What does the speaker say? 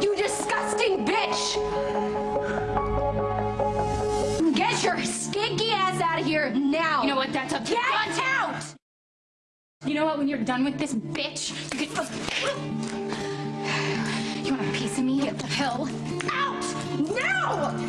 You disgusting bitch! Get your stinky ass out of here now! You know what? That's up? Get out! You know what? When you're done with this bitch, you can. You want a piece of me? Get the hell out! now!